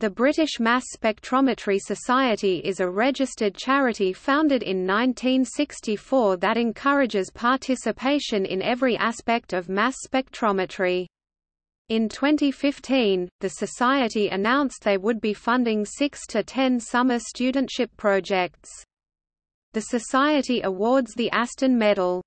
The British Mass Spectrometry Society is a registered charity founded in 1964 that encourages participation in every aspect of mass spectrometry. In 2015, the Society announced they would be funding 6 to 10 summer studentship projects. The Society awards the Aston Medal.